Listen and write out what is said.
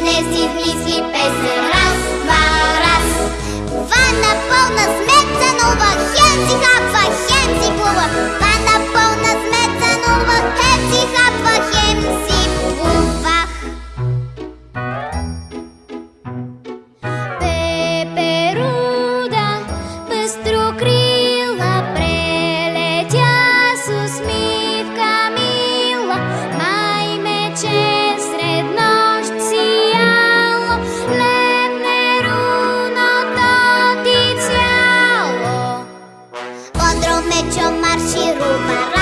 днес и в мисли песен. Това на пълна сметка, нова хем си хапва, хем си плува. На пълна сметка, нова хем хапва, хем си плува. Пестрокрила, прелетя с усмивка мила, май. it's your marshall rubar